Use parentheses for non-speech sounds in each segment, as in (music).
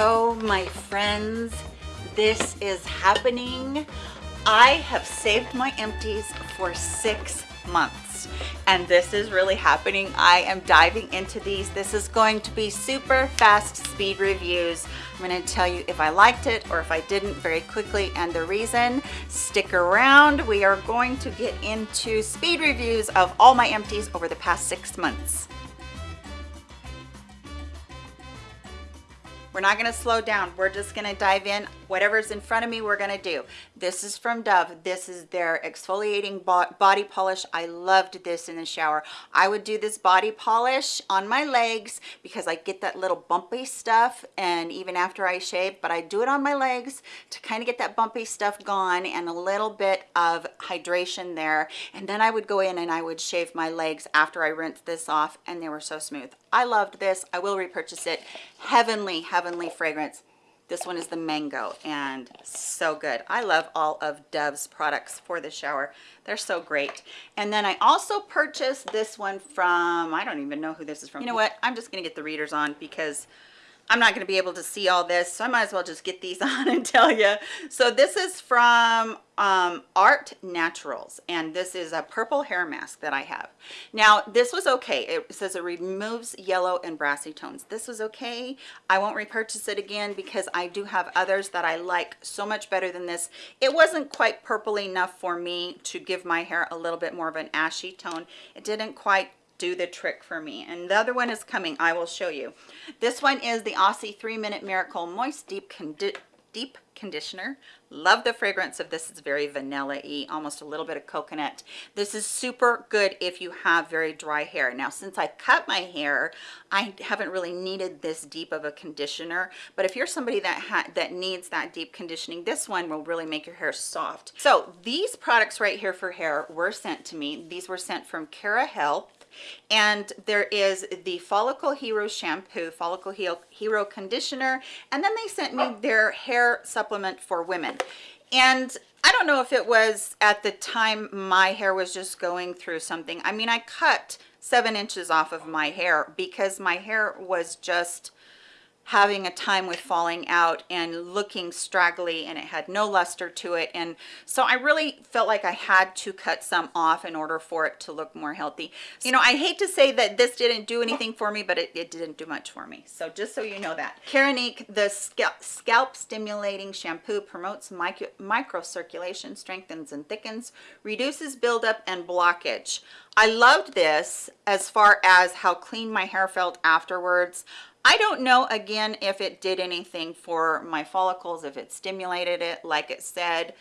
Oh, my friends, this is happening. I have saved my empties for six months and this is really happening. I am diving into these. This is going to be super fast speed reviews. I'm going to tell you if I liked it or if I didn't very quickly and the reason. Stick around. We are going to get into speed reviews of all my empties over the past six months. We're not gonna slow down. We're just gonna dive in. Whatever's in front of me, we're gonna do. This is from Dove. This is their exfoliating body polish. I loved this in the shower. I would do this body polish on my legs because I get that little bumpy stuff and even after I shave, but I do it on my legs to kind of get that bumpy stuff gone and a little bit of hydration there. And then I would go in and I would shave my legs after I rinsed this off and they were so smooth. I loved this. I will repurchase it. Heavenly, heavenly fragrance. This one is the mango and so good. I love all of Dove's products for the shower. They're so great. And then I also purchased this one from, I don't even know who this is from. You know what? I'm just going to get the readers on because I'm not going to be able to see all this, so I might as well just get these (laughs) on and tell you. So this is from um, Art Naturals, and this is a purple hair mask that I have. Now, this was okay. It says it removes yellow and brassy tones. This was okay. I won't repurchase it again because I do have others that I like so much better than this. It wasn't quite purple enough for me to give my hair a little bit more of an ashy tone. It didn't quite do the trick for me. And the other one is coming. I will show you. This one is the aussie three minute miracle moist deep condi deep conditioner. Love the fragrance of this. It's very vanilla-y almost a little bit of coconut. This is super good if you have very dry hair. Now since i cut my hair i haven't really needed this deep of a conditioner. But if you're somebody that that needs that deep conditioning this one will really make your hair soft. So these products right here for hair were sent to me. These were sent from Cara Health and there is the follicle hero shampoo follicle hero conditioner and then they sent me their hair supplement for women and I don't know if it was at the time my hair was just going through something. I mean, I cut seven inches off of my hair because my hair was just having a time with falling out and looking straggly and it had no luster to it. And so I really felt like I had to cut some off in order for it to look more healthy. You know I hate to say that this didn't do anything for me but it, it didn't do much for me. So just so you know that. Keranique the scalp, scalp stimulating shampoo promotes micro, microcirculation strengthens and thickens reduces buildup and blockage. I loved this as far as how clean my hair felt afterwards I don't know again if it did anything for my follicles, if it stimulated it like it said.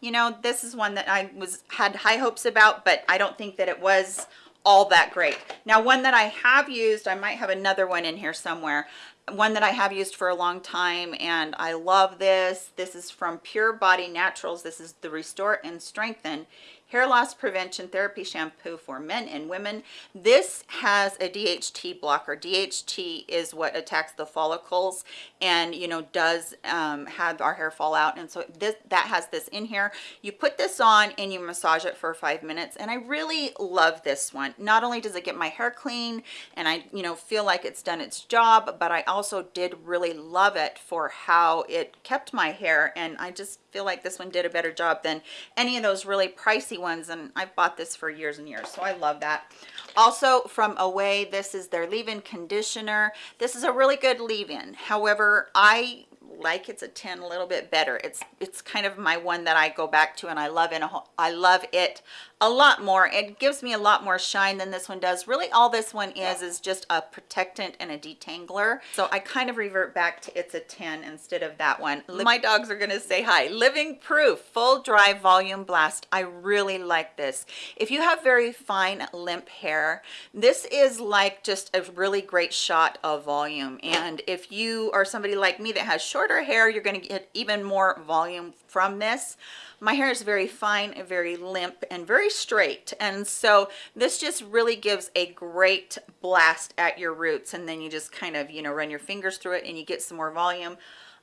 You know, this is one that I was had high hopes about, but I don't think that it was all that great. Now, one that I have used, I might have another one in here somewhere, one that I have used for a long time and I love this. This is from Pure Body Naturals. This is the Restore and Strengthen hair loss prevention therapy shampoo for men and women. This has a dht blocker. Dht is what attacks the follicles and you know does um, have our hair fall out. And so this that has this in here. You put this on and you massage it for five minutes and i really love this one. Not only does it get my hair clean and i you know feel like it's done its job but i also did really love it for how it kept my hair and i just feel like this one did a better job than any of those really pricey ones and I've bought this for years and years so I love that. Also from Ouai this is their leave-in conditioner. This is a really good leave-in. However I like it's a 10 a little bit better. It's it's kind of my one that I go back to and I love it I love it a lot more. It gives me a lot more shine than this one does. Really all this one is is just a protectant and a detangler. So i kind of revert back to it's a 10 instead of that one. My dogs are gonna say hi. Living proof full dry volume blast. I really like this. If you have very fine limp hair this is like just a really great shot of volume. And if you are somebody like me that has shorter hair you're going to get even more volume from this. My hair is very fine very limp and very straight and so this just really gives a great blast at your roots and then you just kind of you know run your fingers through it and you get some more volume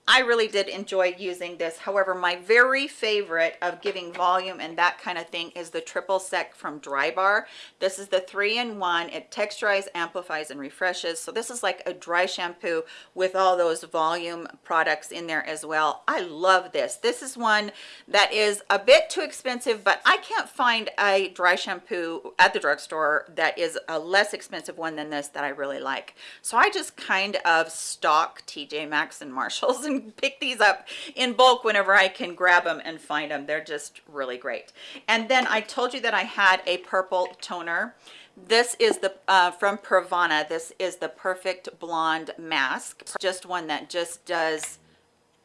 I really did enjoy using this. However, my very favorite of giving volume and that kind of thing is the triple sec from Drybar. This is the three-in-one. It texturizes, amplifies, and refreshes. So this is like a dry shampoo with all those volume products in there as well. I love this. This is one that is a bit too expensive, but I can't find a dry shampoo at the drugstore that is a less expensive one than this that I really like. So I just kind of stock TJ Maxx and Marshalls (laughs) pick these up in bulk whenever I can grab them and find them. They're just really great. And then I told you that I had a purple toner. This is the uh, from Pravana. This is the Perfect Blonde Mask. Just one that just does,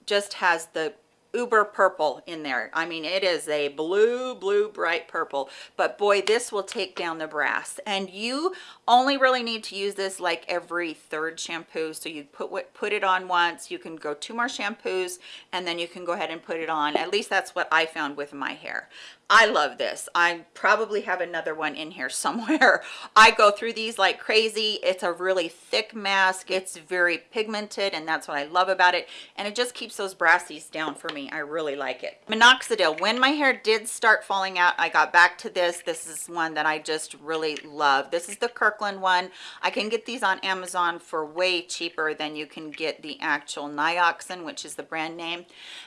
just has the uber purple in there. I mean it is a blue blue bright purple. But boy this will take down the brass. And you only really need to use this like every third shampoo. So you put what put it on once. You can go two more shampoos and then you can go ahead and put it on. At least that's what i found with my hair I love this. I probably have another one in here somewhere. (laughs) I go through these like crazy. It's a really thick mask. It's very pigmented and that's what I love about it. And it just keeps those brassies down for me. I really like it. Minoxidil. When my hair did start falling out, I got back to this. This is one that I just really love. This is the Kirkland one. I can get these on Amazon for way cheaper than you can get the actual Nioxin, which is the brand name.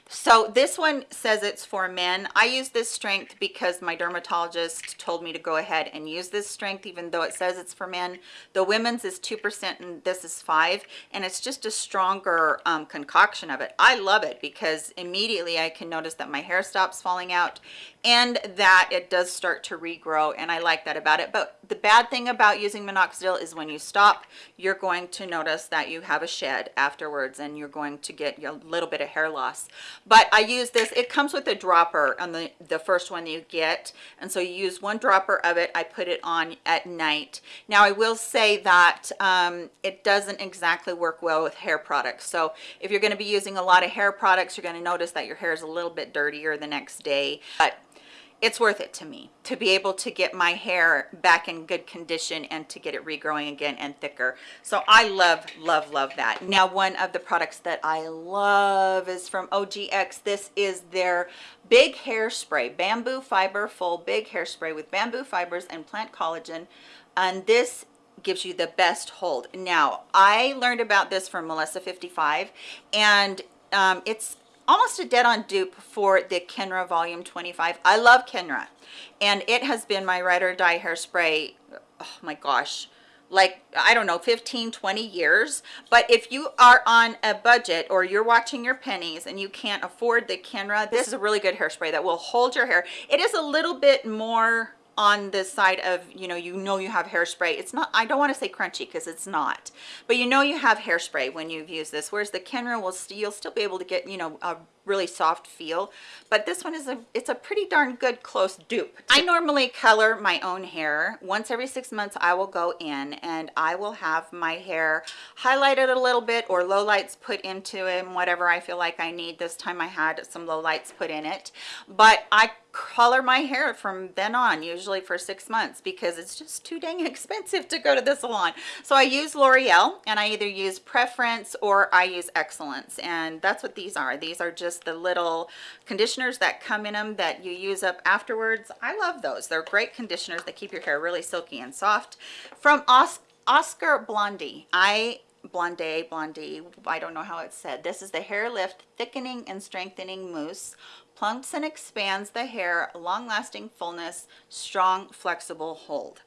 So this one says it's for men. I use this strength strength because my dermatologist told me to go ahead and use this strength even though it says it's for men. The women's is two percent and this is five and it's just a stronger um, concoction of it. I love it because immediately i can notice that my hair stops falling out and that it does start to regrow and I like that about it. But the bad thing about using minoxidil is when you stop you're going to notice that you have a shed afterwards and you're going to get a little bit of hair loss. But I use this it comes with a dropper on the the first one you get and so you use one dropper of it I put it on at night. Now I will say that um, it doesn't exactly work well with hair products. So if you're going to be using a lot of hair products you're going to notice that your hair is a little bit dirtier the next day. But it's worth it to me to be able to get my hair back in good condition and to get it regrowing again and thicker. So i love love love that. Now one of the products that i love is from ogx this is their big hairspray bamboo fiber full big hairspray with bamboo fibers and plant collagen. And this gives you the best hold. Now i learned about this from melissa 55 and um, it's almost a dead-on dupe for the Kenra Volume 25. I love Kenra, and it has been my ride or die hairspray, oh my gosh, like i don't know 15 20 years but if you are on a budget or you're watching your pennies and you can't afford the kenra this is a really good hairspray that will hold your hair it is a little bit more on the side of you know you know you have hairspray. It's not i don't want to say crunchy because it's not but you know you have hairspray when you've used this whereas the kenra will still you'll still be able to get you know a really soft feel but this one is a it's a pretty darn good close dupe. I normally color my own hair. Once every six months i will go in and i will have my hair highlighted a little bit or low lights put into it whatever i feel like i need. This time i had some low lights put in it. But i color my hair from then on usually for six months because it's just too dang (laughs) expensive to go to the salon. So i use l'oreal and i either use preference or i use excellence. And that's what these are. These are just the little conditioners that come in them that you use up afterwards. I love those. They're great conditioners. That keep your hair really silky and soft. From Os oscar blondie i blonde blondie i don't know how it's said. This is the hair lift thickening and strengthening mousse. Plumps and expands the hair, long-lasting fullness, strong, flexible hold.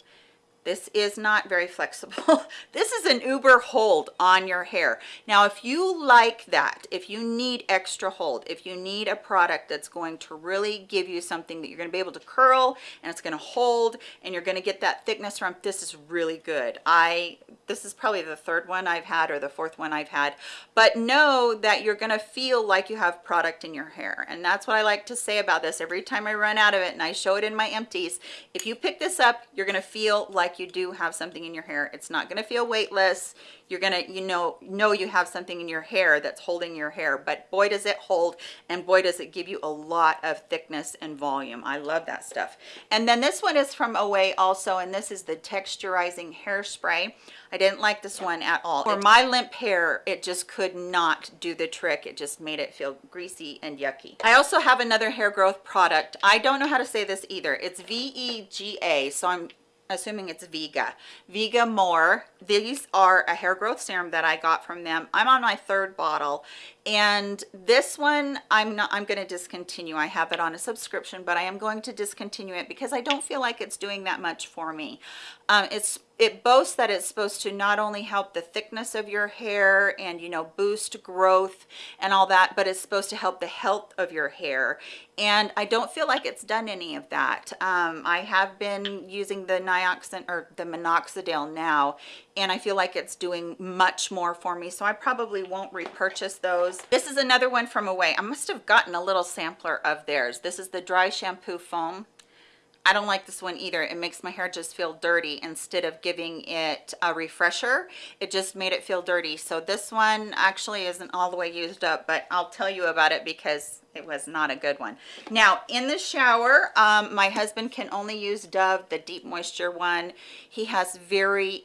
This is not very flexible. (laughs) this is an uber hold on your hair. Now, if you like that, if you need extra hold, if you need a product that's going to really give you something that you're going to be able to curl and it's going to hold and you're going to get that thickness from, this is really good. I this is probably the third one I've had or the fourth one I've had but know that you're gonna feel like you have product in your hair and that's what I like to say about this every time I run out of it and I show it in my empties if you pick this up you're gonna feel like you do have something in your hair it's not gonna feel weightless you're gonna you know know you have something in your hair that's holding your hair but boy does it hold and boy does it give you a lot of thickness and volume I love that stuff and then this one is from Ouai also and this is the texturizing hairspray I didn't like this one at all. For my limp hair, it just could not do the trick. It just made it feel greasy and yucky. I also have another hair growth product. I don't know how to say this either. It's V-E-G-A, so I'm assuming it's Vega. Vegamour. These are a hair growth serum that I got from them. I'm on my third bottle and this one I'm not I'm going to discontinue. I have it on a subscription, but I am going to discontinue it because I don't feel like it's doing that much for me. Um, it's it boasts that it's supposed to not only help the thickness of your hair and you know boost growth and all that but it's supposed to help the health of your hair and i don't feel like it's done any of that um, i have been using the nioxin or the minoxidil now and i feel like it's doing much more for me so i probably won't repurchase those. This is another one from Ouai. I must have gotten a little sampler of theirs. This is the dry shampoo foam I don't like this one either. It makes my hair just feel dirty instead of giving it a refresher. It just made it feel dirty. So this one actually isn't all the way used up, but I'll tell you about it because it was not a good one. Now in the shower, um, my husband can only use Dove, the deep moisture one. He has very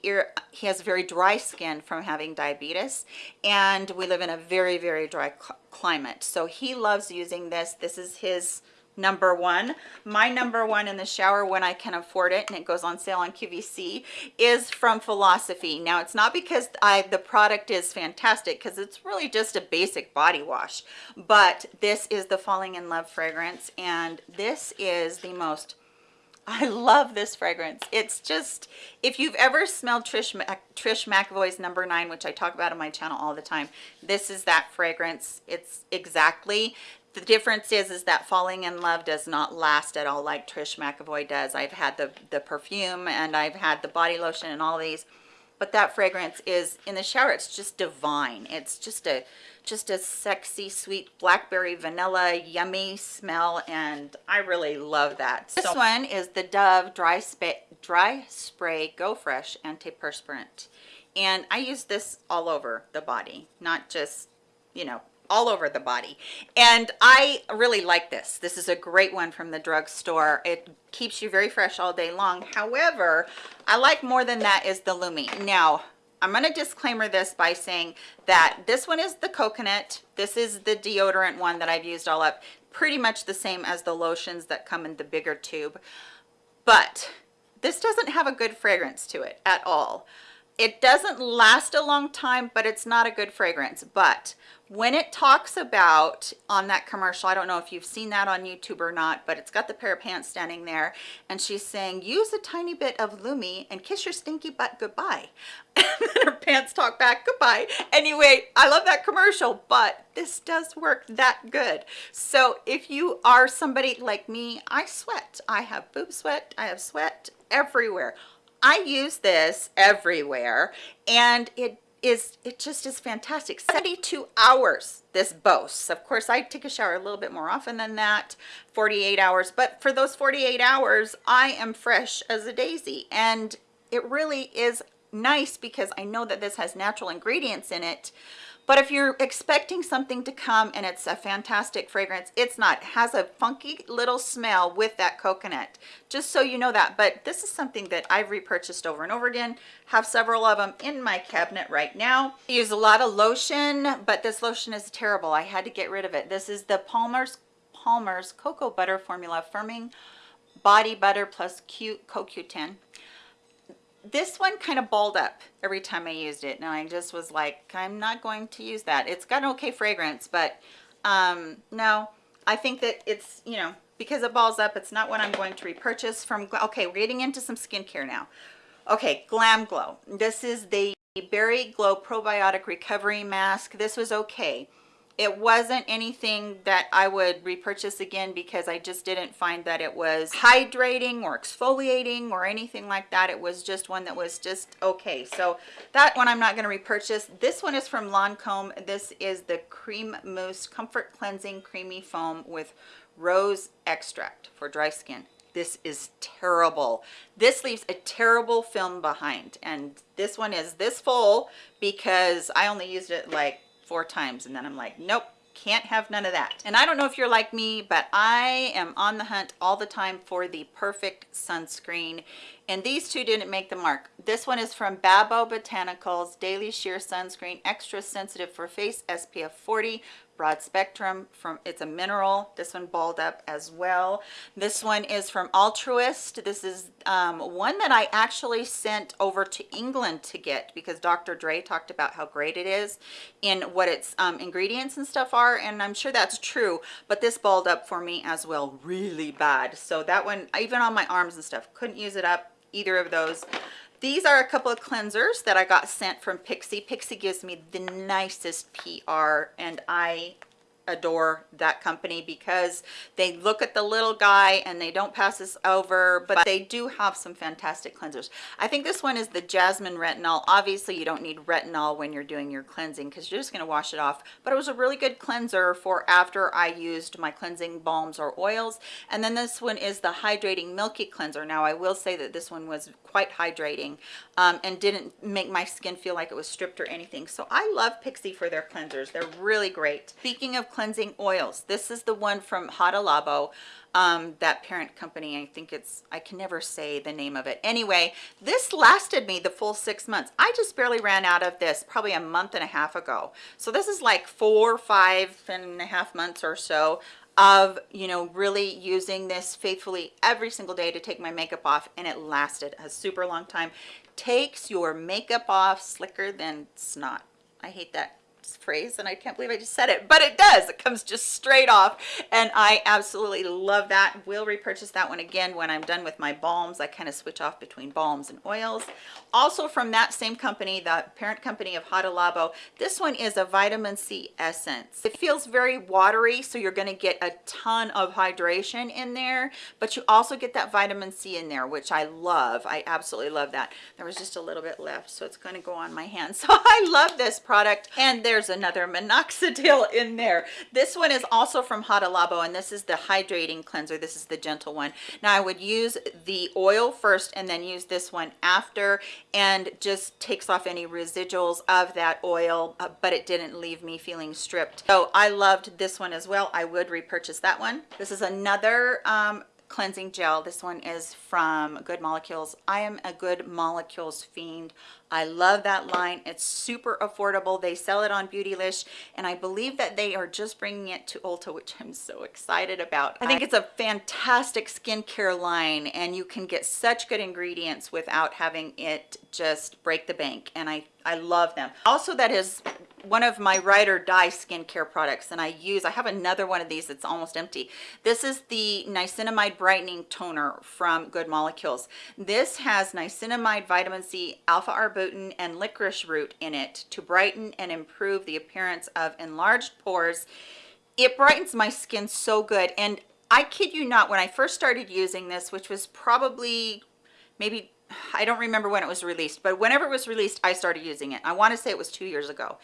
he has very dry skin from having diabetes, and we live in a very very dry climate. So he loves using this. This is his number one my number one in the shower when i can afford it and it goes on sale on qvc is from philosophy now it's not because i the product is fantastic because it's really just a basic body wash but this is the falling in love fragrance and this is the most (laughs) I love this fragrance. It's just, if you've ever smelled Trish, Trish McEvoy's number nine, which I talk about on my channel all the time, this is that fragrance. It's exactly the difference is is that falling in love does not last at all like Trish McEvoy does. I've had the the perfume and I've had the body lotion and all these but that fragrance is in the shower it's just divine. It's just a just a sexy sweet blackberry vanilla yummy smell and I really love that. This one is the Dove dry spray dry spray go fresh antiperspirant. And I use this all over the body not just you know all over the body. And i really like this. This is a great one from the drugstore. It keeps you very fresh all day long. However i like more than that is the lumi. Now i'm going to disclaimer this by saying that this one is the coconut. This is the deodorant one that i've used all up. Pretty much the same as the lotions that come in the bigger tube. But this doesn't have a good fragrance to it at all it doesn't last a long time but it's not a good fragrance. But when it talks about on that commercial i don't know if you've seen that on youtube or not but it's got the pair of pants standing there and she's saying use a tiny bit of lumi and kiss your stinky butt goodbye. (laughs) And then her pants talk back goodbye. Anyway i love that commercial but this does work that good. So if you are somebody like me i sweat. I have boob sweat. I have sweat everywhere i use this everywhere and it is it just is fantastic. 72 hours this boasts. Of course i take a shower a little bit more often than that 48 hours but for those 48 hours i am fresh as a daisy and it really is nice because i know that this has natural ingredients in it but if you're expecting something to come and it's a fantastic fragrance, it's not. It has a funky little smell with that coconut, just so you know that. But this is something that I've repurchased over and over again, have several of them in my cabinet right now. I use a lot of lotion, but this lotion is terrible. I had to get rid of it. This is the Palmer's, Palmer's Cocoa Butter Formula Firming Body Butter plus Q, CoQ10 this one kind of balled up every time I used it and I just was like I'm not going to use that. It's got an okay fragrance but um no I think that it's you know because it balls up it's not what I'm going to repurchase from okay we're getting into some skincare now. Okay glam glow. This is the berry glow probiotic recovery mask. This was okay it wasn't anything that I would repurchase again because I just didn't find that it was hydrating or exfoliating or anything like that. It was just one that was just okay. So that one I'm not going to repurchase. This one is from Lancome. This is the Cream Mousse Comfort Cleansing Creamy Foam with rose extract for dry skin this is terrible this leaves a terrible film behind and this one is this full because i only used it like four times and then I'm like, nope, can't have none of that. And I don't know if you're like me, but I am on the hunt all the time for the perfect sunscreen. and these two didn't make the mark. This one is from Babo Botanicals Daily Sheer Sunscreen, extra sensitive for face, SPF 40, broad spectrum from it's a mineral this one balled up as well. This one is from altruist. This is um, one that i actually sent over to england to get because dr dray talked about how great it is in what its um, ingredients and stuff are and i'm sure that's true but this balled up for me as well really bad. So that one even on my arms and stuff couldn't use it up either of those these are a couple of cleansers that I got sent from Pixi. Pixi gives me the nicest PR and I adore that company because they look at the little guy and they don't pass us over but they do have some fantastic cleansers. I think this one is the jasmine retinol. Obviously you don't need retinol when you're doing your cleansing because you're just going to wash it off but it was a really good cleanser for after i used my cleansing balms or oils. And then this one is the hydrating milky cleanser. Now i will say that this one was quite hydrating um, and didn't make my skin feel like it was stripped or anything. So i love pixi for their cleansers. They're really great. Speaking of cleansing oils. This is the one from Hada Labo um, that parent company. I think it's I can never say the name of it. Anyway this lasted me the full six months. I just barely ran out of this probably a month and a half ago. So this is like four five and a half months or so of you know really using this faithfully every single day to take my makeup off and it lasted a super long time. Takes your makeup off slicker than snot. I hate that phrase and I can't believe I just said it but it does. It comes just straight off and I absolutely love that. Will repurchase that one again when I'm done with my balms. I kind of switch off between balms and oils. Also from that same company the parent company of Hada Labo this one is a vitamin C essence. It feels very watery so you're going to get a ton of hydration in there but you also get that vitamin C in there which I love. I absolutely love that. There was just a little bit left so it's going to go on my hand (laughs) so I love this product and there's another minoxidil (laughs) in there. This one is also from Hada Labo and this is the hydrating cleanser. This is the gentle one. Now I would use the oil first and then use this one after and just takes off any residuals of that oil uh, but it didn't leave me feeling stripped. So I loved this one as well. I would repurchase that one. This is another um, cleansing gel. This one is from good molecules. I am a good molecules fiend I love that line. It's super affordable. They sell it on Beautylish, and I believe that they are just bringing it to Ulta, which I'm so excited about. I think it's a fantastic skincare line, and you can get such good ingredients without having it just break the bank, and I, I love them. Also, that is one of my ride or die skincare products and I use I have another one of these that's almost empty this is the niacinamide brightening toner from good molecules this has niacinamide vitamin c alpha arbutin and licorice root in it to brighten and improve the appearance of enlarged pores. It brightens my skin so good. And I kid you not, when I first started using this, which was probably maybe I don't remember when it was released, but whenever it was released, I started using it. I want to say it was two years ago.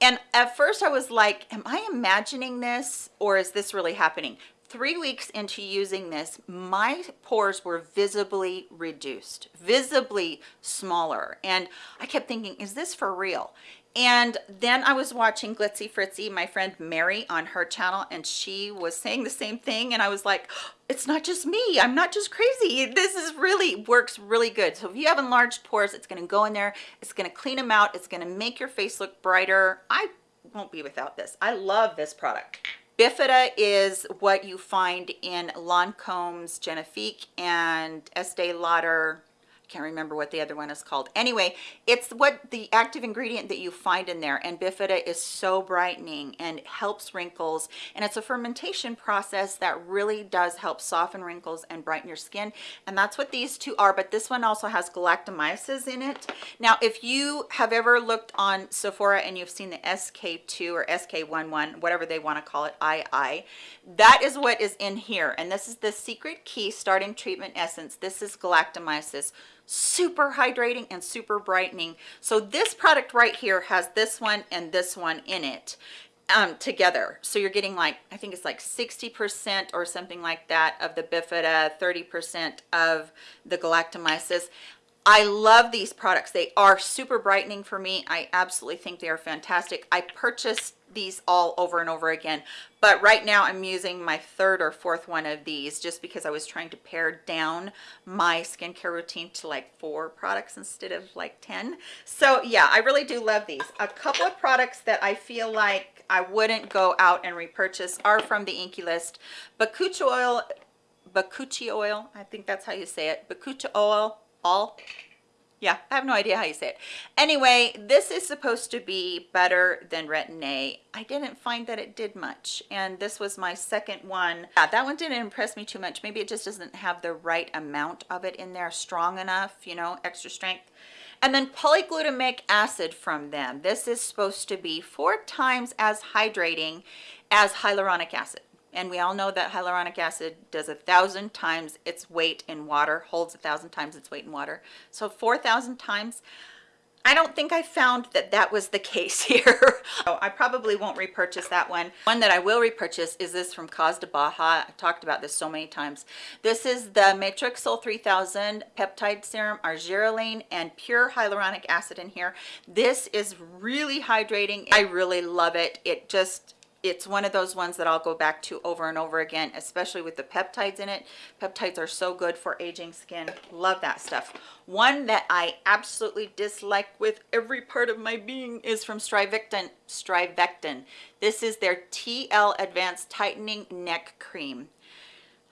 And at first I was like, am I imagining this or is this really happening? Three weeks into using this, my pores were visibly reduced, visibly smaller. And I kept thinking, is this for real? And then I was watching Glitzy Fritzy, my friend Mary on her channel, and she was saying the same thing. And I was like, it's not just me. I'm not just crazy. This is really works really good. So if you have enlarged pores, it's going to go in there. It's going to clean them out. It's going to make your face look brighter. I won't be without this. I love this product. Bifida is what you find in Lancome's Genifique and Estee Lauder can't remember what the other one is called. Anyway it's what the active ingredient that you find in there and bifida is so brightening and helps wrinkles and it's a fermentation process that really does help soften wrinkles and brighten your skin and that's what these two are but this one also has galactomyces in it. Now if you have ever looked on sephora and you've seen the sk2 or sk11 whatever they want to call it ii that is what is in here and this is the secret key starting treatment essence. This is galactomyces super hydrating and super brightening. So this product right here has this one and this one in it um, together. So you're getting like I think it's like 60 percent or something like that of the bifida 30 percent of the galactomyces. I love these products. They are super brightening for me. I absolutely think they are fantastic. I purchased these all over and over again. But right now i'm using my third or fourth one of these just because i was trying to pare down my skincare routine to like four products instead of like 10 so yeah i really do love these. A couple of products that i feel like i wouldn't go out and repurchase are from the INKEY list. Bakuchi oil bakuchi oil i think that's how you say it. Bakuchi oil all yeah i have no idea how you say it. Anyway this is supposed to be better than retin-a i didn't find that it did much and this was my second one. Yeah, that one didn't impress me too much. Maybe it just doesn't have the right amount of it in there strong enough you know extra strength. And then polyglutamic acid from them. This is supposed to be four times as hydrating as hyaluronic acid and we all know that hyaluronic acid does a thousand times its weight in water holds a thousand times its weight in water so 4,000 times I don't think I found that that was the (laughs) case here. so I probably won't repurchase that one. One that I will repurchase is this from Cos de BAHA. I've talked about this so many times. This is the Matrixyl 3000 peptide serum, argireline, and pure hyaluronic acid in here. This is really hydrating. I really love it. It just it's one of those ones that I'll go back to over and over again, especially with the peptides in it. Peptides are so good for aging skin. Love that stuff. One that I absolutely dislike with every part of my being is from Strivectin. Strivectin. This is their TL Advanced Tightening Neck Cream.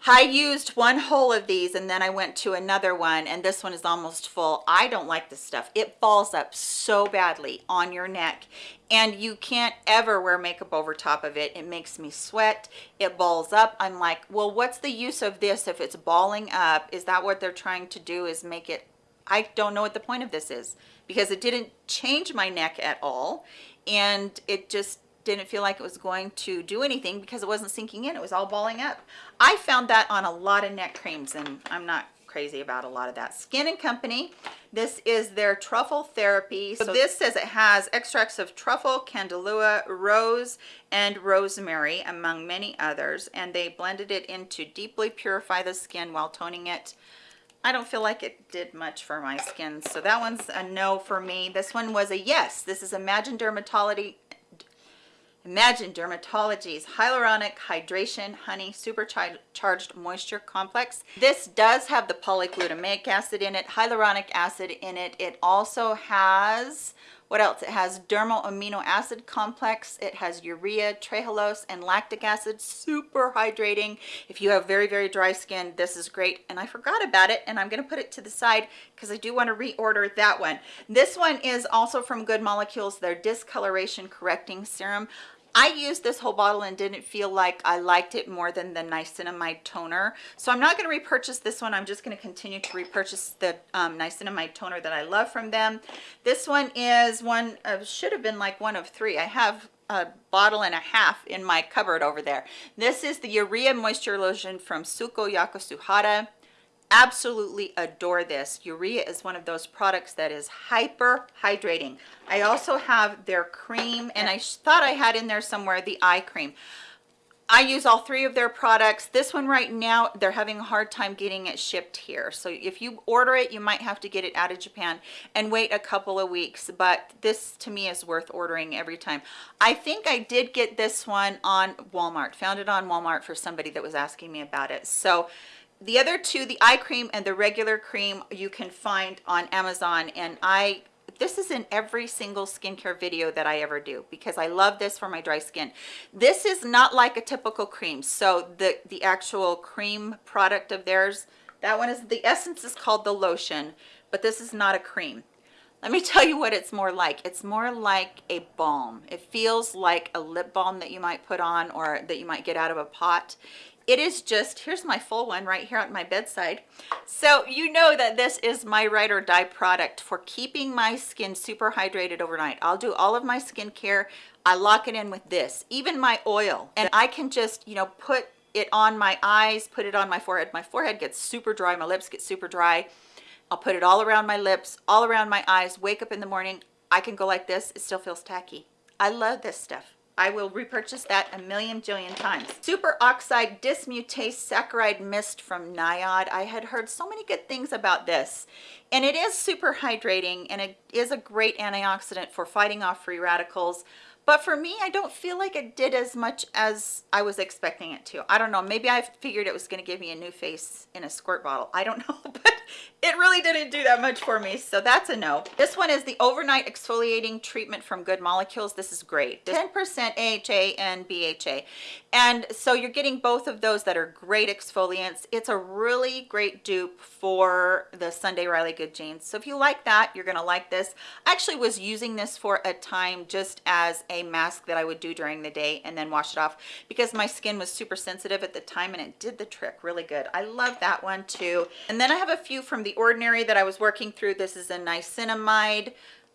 I used one whole of these and then I went to another one and this one is almost full. I don't like this stuff. It falls up so badly on your neck and you can't ever wear makeup over top of it. It makes me sweat. It balls up. I'm like, well, what's the use of this if it's balling up? Is that what they're trying to do is make it? I don't know what the point of this is because it didn't change my neck at all and it just didn't feel like it was going to do anything because it wasn't sinking in. It was all balling up. I found that on a lot of neck creams and I'm not crazy about a lot of that. Skin and Company, this is their truffle therapy. So this says it has extracts of truffle, candelilla, rose, and rosemary, among many others. And they blended it in to deeply purify the skin while toning it. I don't feel like it did much for my skin. So that one's a no for me. This one was a yes. This is Imagine Dermatology Imagine Dermatology's Hyaluronic Hydration Honey Supercharged Moisture Complex. This does have the polyglutamic acid in it, hyaluronic acid in it. It also has, what else? It has dermal amino acid complex. It has urea, trehalose, and lactic acid. Super hydrating. If you have very, very dry skin, this is great. And I forgot about it, and I'm going to put it to the side because I do want to reorder that one. This one is also from Good Molecules, their discoloration correcting serum. I used this whole bottle and didn't feel like I liked it more than the niacinamide toner. So I'm not going to repurchase this one. I'm just going to continue to repurchase the um, niacinamide toner that I love from them. This one is one of, should have been like one of three. I have a bottle and a half in my cupboard over there. This is the Urea Moisture Lotion from Suko Yakusuhara absolutely adore this. Urea is one of those products that is hyper hydrating. I also have their cream and I thought I had in there somewhere the eye cream. I use all three of their products. This one right now, they're having a hard time getting it shipped here. So if you order it, you might have to get it out of Japan and wait a couple of weeks. But this to me is worth ordering every time. I think I did get this one on Walmart, found it on Walmart for somebody that was asking me about it. So the other two the eye cream and the regular cream you can find on amazon and i this is in every single skincare video that I ever do because I love this for my dry skin. This is not like a typical cream. So the, the actual cream product of theirs, that one is, the essence is called the lotion, but this is not a cream. Let me (laughs) tell you what it's more like. It's more like a balm. It feels like a lip balm that you might put on or that you might get out of a pot it is just here's my full one right here on my bedside. So you know that this is my ride or die product for keeping my skin super hydrated overnight. I'll do all of my skincare. I lock it in with this even my oil. And i can just you know put it on my eyes put it on my forehead. My forehead gets super dry. My lips get super dry. I'll put it all around my lips all around my eyes wake up in the morning. I can go like this. It still feels tacky. I love this stuff I will repurchase that a million jillion times. Super Oxide Dismutase Saccharide Mist from NIOD. I had heard so many good things about this. And it is super hydrating and it is a great antioxidant for fighting off free radicals. But for me, I don't feel like it did as much as I was expecting it to. I don't know. Maybe I figured it was going to give me a new face in a squirt bottle. I don't (laughs) know, but it really didn't do that much for me. So that's a no. This one is the overnight exfoliating treatment from Good Molecules. This is great. 10% AHA and BHA. And so you're getting both of those that are great exfoliants. It's a really great dupe for the Sunday Riley Good Genes. So if you like that, you're going to like this. I actually was using this for a time just as a mask that I would do during the day and then wash it off because my skin was super sensitive at the time and it did the trick really good. I love that one too. And then I have a few from The Ordinary that I was working through. This is a niacinamide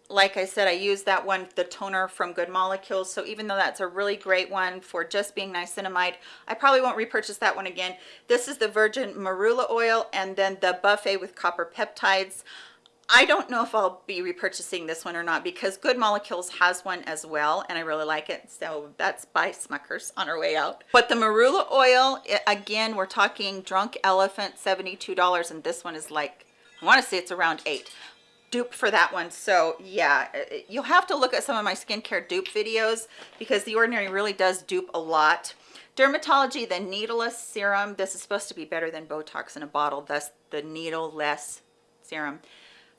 like I said, I use that one, the toner from Good Molecules. So even though that's a really great one for just being niacinamide, I probably won't repurchase that one again. This is the Virgin Marula Oil and then the Buffet with Copper Peptides. I don't know if I'll be repurchasing this one or not because Good Molecules has one as well and I really like it. So that's by Smuckers on our way out. But the Marula oil, again, we're talking Drunk Elephant, $72 and this one is like, I want to say it's around eight dupe for that one so yeah you'll have to look at some of my skincare dupe videos because the ordinary really does dupe a lot dermatology the needleless serum this is supposed to be better than botox in a bottle thus the needle-less serum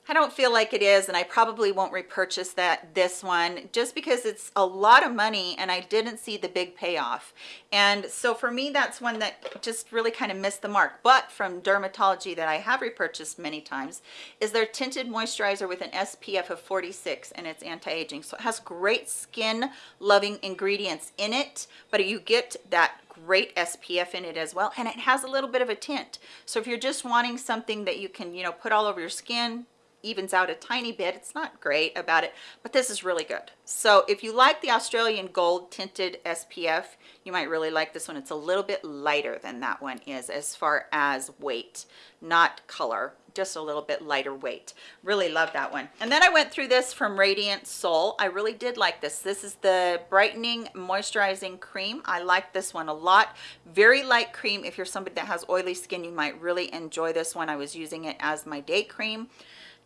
I don't feel like it is and I probably won't repurchase that this one just because it's a lot of money and I didn't see the big payoff. And so for me that's one that just really kind of missed the mark. But from dermatology that I have repurchased many times is their tinted moisturizer with an SPF of 46 and it's anti-aging. So it has great skin loving ingredients in it but you get that great SPF in it as well and it has a little bit of a tint. So if you're just wanting something that you can you know put all over your skin evens out a tiny bit. It's not great about it but this is really good. So if you like the australian gold tinted spf you might really like this one. It's a little bit lighter than that one is as far as weight not color just a little bit lighter weight. Really love that one. And then i went through this from radiant soul. I really did like this. This is the brightening moisturizing cream. I like this one a lot. Very light cream. If you're somebody that has oily skin you might really enjoy this one. I was using it as my day cream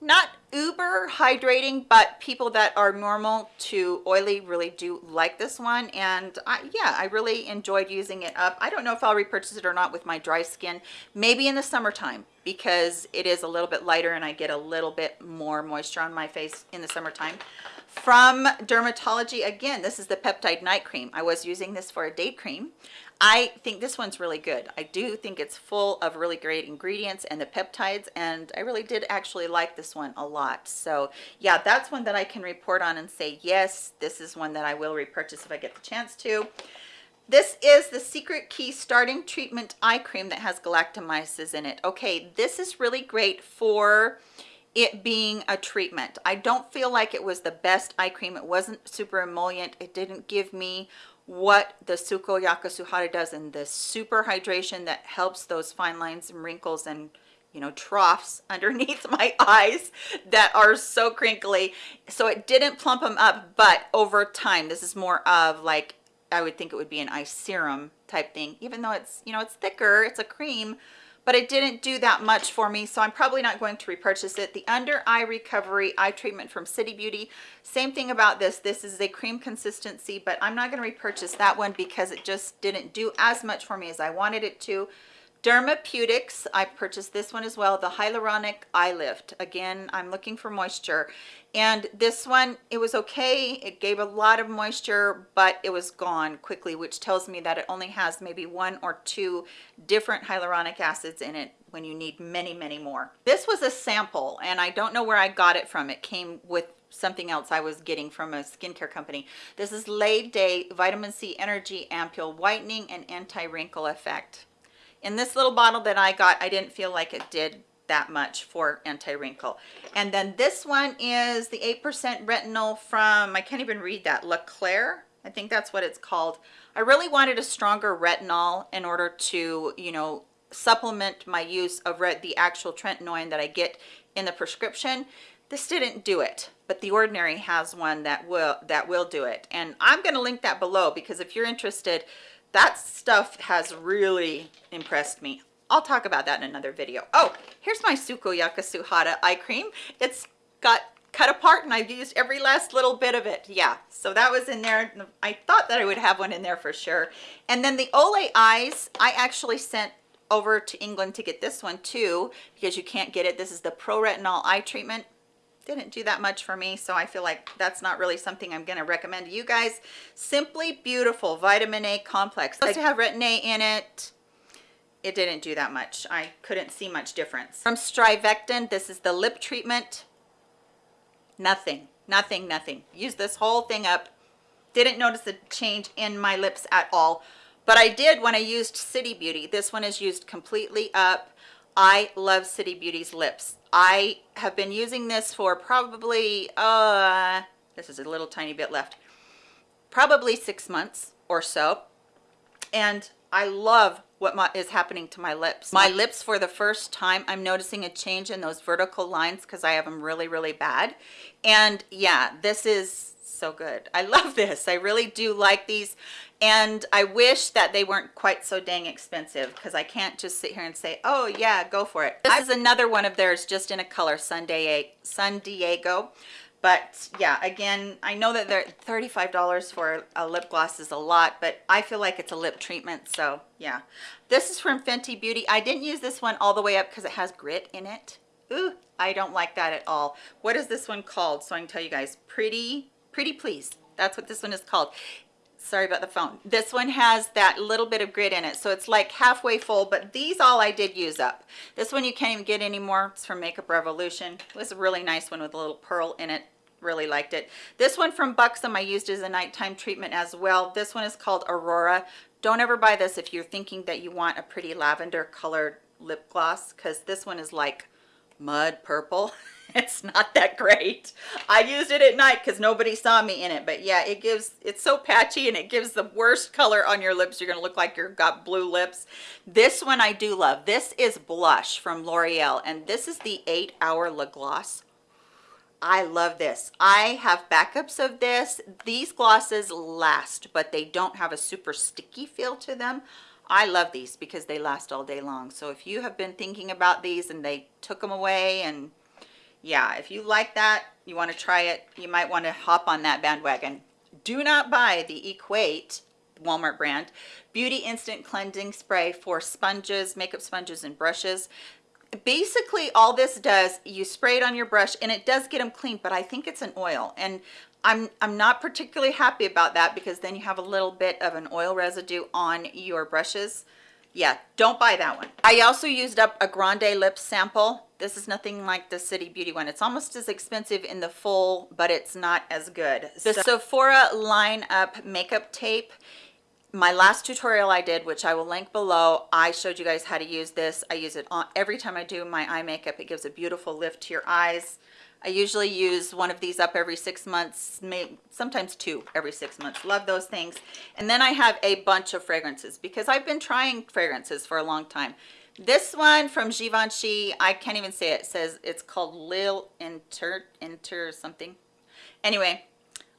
not uber hydrating but people that are normal to oily really do like this one. And I, yeah i really enjoyed using it up. I don't know if i'll repurchase it or not with my dry skin. Maybe in the summertime because it is a little bit lighter and i get a little bit more moisture on my face in the summertime. From dermatology again this is the peptide night cream. I was using this for a day cream I think this one's really good. I do think it's full of really great ingredients and the peptides and I really did actually like this one a lot. So yeah, that's one that I can report on and say, yes, this is one that I will repurchase if I get the chance to. This is the Secret Key Starting Treatment Eye Cream that has galactomyces in it. Okay, this is really great for it being a treatment. I don't feel like it was the best eye cream. It wasn't super emollient. It didn't give me what the Suko Yakasuhara does and the super hydration that helps those fine lines and wrinkles and you know troughs (laughs) underneath my eyes that are so crinkly. So it didn't plump them up but over time this is more of like I would think it would be an eye serum type thing even though it's you know it's thicker it's a cream but it didn't do that much for me so i'm probably not going to repurchase it. The under eye recovery eye treatment from city beauty same thing about this. This is a cream consistency but i'm not going to repurchase that one because it just didn't do as much for me as i wanted it to Dermapeutics, I purchased this one as well, the Hyaluronic Eye Lift. Again, I'm looking for moisture. And this one, it was okay. It gave a lot of moisture, but it was gone quickly, which tells me that it only has maybe one or two different hyaluronic acids in it when you need many, many more. This was a sample, and I don't know where I got it from. It came with something else I was getting from a skincare company. This is Lay Day Vitamin C Energy Ampule Whitening and Anti-Wrinkle Effect in this little bottle that I got, I didn't feel like it did that much for anti-wrinkle. And then this one is the 8% retinol from, I can't even read that, Leclerc. I think that's what it's called. I really wanted a stronger retinol in order to, you know, supplement my use of the actual tretinoin that I get in the prescription. This didn't do it, but The Ordinary has one that will that will do it. And I'm going to link that below because if you're interested, that stuff has really impressed me. I'll talk about that in another video. Oh, here's my Suko Yakasuhara eye cream. It's got cut apart and I've used every last little bit of it. Yeah, so that was in there. I thought that I would have one in there for sure. And then the Olay eyes, I actually sent over to England to get this one too because you can't get it. This is the Pro Retinol eye treatment. Didn't do that much for me, so I feel like that's not really something I'm going to recommend to you guys. Simply Beautiful Vitamin A Complex. Supposed to have Retin A in it. It didn't do that much. I couldn't see much difference. From Strivectin, this is the lip treatment. Nothing, nothing, nothing. Use this whole thing up. Didn't notice a change in my lips at all but I did when I used City Beauty. This one is used completely up. I love City Beauty's lips. I have been using this for probably, uh, this is a little tiny bit left, probably six months or so. And I love what my, is happening to my lips. My lips for the first time, I'm noticing a change in those vertical lines because I have them really, really bad. And yeah, this is so good. I (laughs) love this. I really do like these. And I wish that they weren't quite so dang expensive because I can't just sit here and say, oh yeah, go for it. This is another one of theirs just in a color, Sun. Sun Diego. But yeah, again, I know that they're $35 for a lip gloss is a lot, but I feel like it's a lip treatment. So yeah, this is from Fenty Beauty. I didn't use this one all the way up because it has grit in it. Ooh, I don't like that at all. What is this one called? So I can tell you guys, Pretty Pretty Please. That's what this one is called. Sorry about the phone. This one has that little bit of grit in it. So it's like halfway full, but these all I did use up. This one you can't even get anymore. It's from Makeup Revolution. It was a really nice one with a little pearl in it really liked it this one from buxom i used as a nighttime treatment as well this one is called aurora don't ever buy this if you're thinking that you want a pretty lavender colored lip gloss because this one is like mud purple (laughs) it's not that great i used it at night because nobody saw me in it but yeah it gives it's so patchy and it gives the worst color on your lips you're gonna look like you've got blue lips this one i do love this is blush from l'oreal and this is the eight hour lip gloss I love this. I have backups of this. These glosses last, but they don't have a super sticky feel to them. I love these because they last all day long. So if you have been thinking about these and they took them away and yeah, if you like that, you want to try it, you might want to hop on that bandwagon. Do not buy the Equate Walmart brand Beauty Instant Cleansing Spray for sponges, makeup sponges, and brushes. Basically, all this does, you spray it on your brush and it does get them clean, but I think it's an oil. And I'm, I'm not particularly happy about that because then you have a little bit of an oil residue on your brushes. Yeah don't buy that one. I also used up a grande lip sample. This is nothing like the city beauty one. It's almost as expensive in the full but it's not as good. The so sephora line up makeup tape my last tutorial i did which i will link below i showed you guys how to use this. I use it on every time i do my eye makeup it gives a beautiful lift to your eyes I usually use one of these up every six months, maybe sometimes two every six months. Love those things. And then I have a bunch of fragrances because I've been trying fragrances for a long time. This one from Givenchy, I can't even say it. It says it's called Lil Inter, Inter something. Anyway,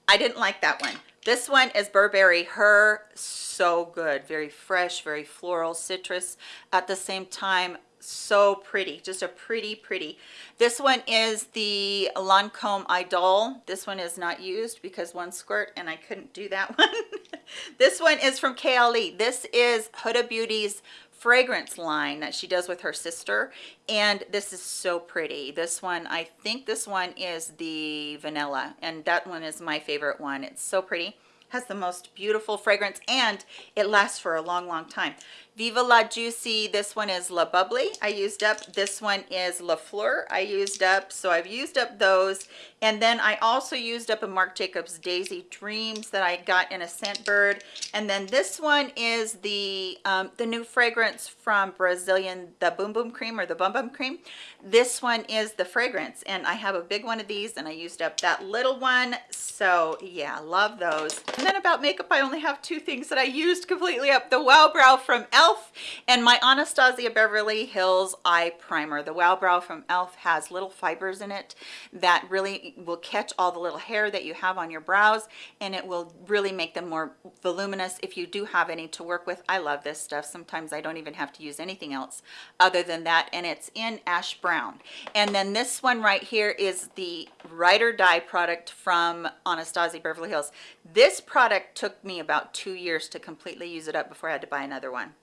I didn't like that one. This one is Burberry Her, so good. Very fresh, very floral, citrus. At the same time, so pretty just a pretty pretty. This one is the Lancome Idol. This one is not used because one squirt and I couldn't do that (laughs) one. This one is from Kayali this is Huda Beauty's fragrance line that she does with her sister and this is so pretty. This one I think this one is the vanilla and that one is my favorite one. It's so pretty has the most beautiful fragrance and it lasts for a long long time Viva La Juicy, this one is La Bubbly. I used up. This one is La Fleur. I used up. So I've used up those. And then I also used up a Marc Jacobs Daisy Dreams that I got in a Scentbird And then this one is the um, the new fragrance from Brazilian, the Boom Boom Cream or the Bum Bum Cream. This one is the fragrance. And I have a big one of these and I used up that little one. So yeah, love those. And then about makeup, I only have two things that I used completely up. The Wow Brow from e.l.f. and my Anastasia Beverly Hills Eye Primer. The Wow Brow from e.l.f. has little fibers in it that really will catch all the little hair that you have on your brows and it will really make them more voluminous if you do have any to work with. I love this stuff. Sometimes I don't even have to use anything else other than that and it's in ash brown. And then this one right here is the Ride or Die product from Anastasia Beverly Hills. This product took me about two years to completely use it up before I had to buy another one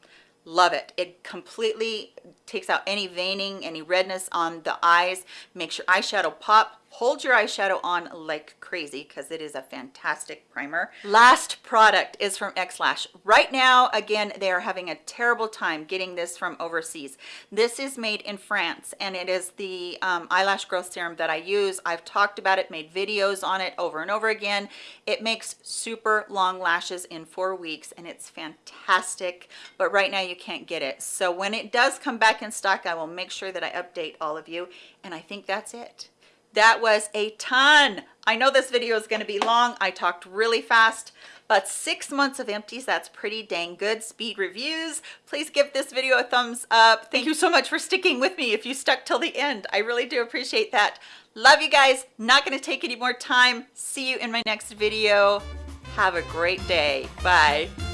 love it. It completely takes out any veining any redness on the eyes. Makes your eyeshadow pop. Hold your eyeshadow on like crazy because it is a fantastic primer. Last product is from xlash. Right now again they are having a terrible time getting this from overseas. This is made in france and it is the um, eyelash growth serum that i use. I've talked about it made videos on it over and over again. It makes super long lashes in four weeks and it's fantastic. But right now you can't get it so when it does come back in stock i will make sure that i update all of you and i think that's it that was a ton. I know this video is going to be long. I talked really fast, but six months of empties, that's pretty dang good. Speed reviews. Please give this video a thumbs up. Thank you so much for sticking with me if you stuck till the end. I really do appreciate that. Love you guys. Not going to take any more time. See you in my next video. Have a great day. Bye.